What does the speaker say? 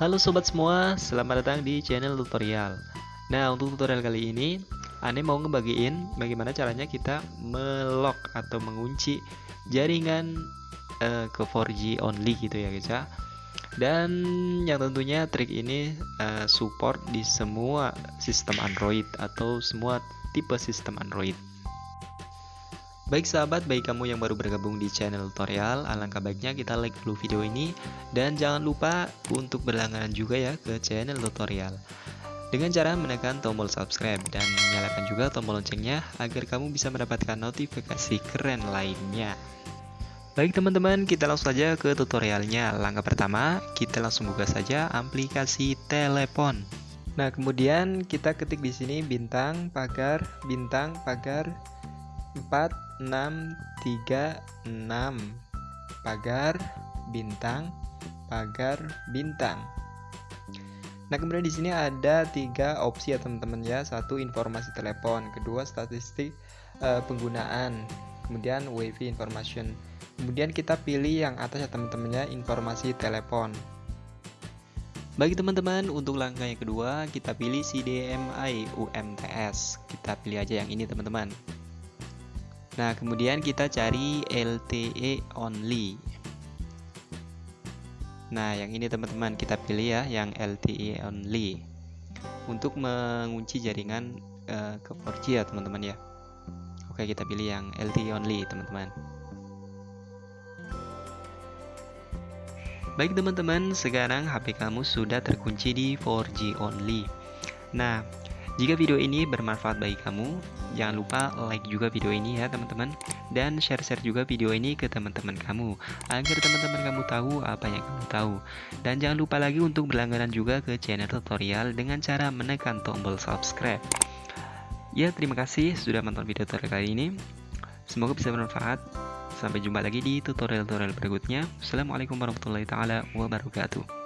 Halo sobat semua, selamat datang di channel tutorial. Nah untuk tutorial kali ini Ane mau ngebagiin bagaimana caranya kita melock atau mengunci jaringan uh, ke 4G only gitu ya guys ya. Dan yang tentunya trik ini uh, support di semua sistem Android atau semua tipe sistem Android Baik sahabat, baik kamu yang baru bergabung di channel tutorial, alangkah baiknya kita like dulu video ini dan jangan lupa untuk berlangganan juga ya ke channel tutorial. Dengan cara menekan tombol subscribe dan nyalakan juga tombol loncengnya agar kamu bisa mendapatkan notifikasi keren lainnya. Baik teman-teman, kita langsung saja ke tutorialnya. Langkah pertama, kita langsung buka saja aplikasi telepon. Nah, kemudian kita ketik di sini bintang pagar bintang pagar 4 6 3 6 pagar bintang pagar bintang. Nah kemudian di sini ada tiga opsi ya teman-teman ya. Satu informasi telepon. Kedua statistik uh, penggunaan. Kemudian wifi information. Kemudian kita pilih yang atas ya teman-teman ya informasi telepon. Bagi teman-teman untuk langkah yang kedua kita pilih CDMI UMTS kita pilih aja yang ini teman-teman Nah, kemudian kita cari LTE only. Nah, yang ini teman-teman kita pilih ya, yang LTE only. Untuk mengunci jaringan uh, ke 4G ya, teman-teman ya. Oke, kita pilih yang LTE only, teman-teman. Baik teman-teman, sekarang HP kamu sudah terkunci di 4G only. Nah, jika video ini bermanfaat bagi kamu, jangan lupa like juga video ini ya teman-teman dan share-share juga video ini ke teman-teman kamu agar teman-teman kamu tahu apa yang kamu tahu. Dan jangan lupa lagi untuk berlangganan juga ke channel tutorial dengan cara menekan tombol subscribe. Ya, terima kasih sudah menonton video tutorial kali ini. Semoga bisa bermanfaat. Sampai jumpa lagi di tutorial-tutorial berikutnya. Assalamualaikum warahmatullahi taala wabarakatuh.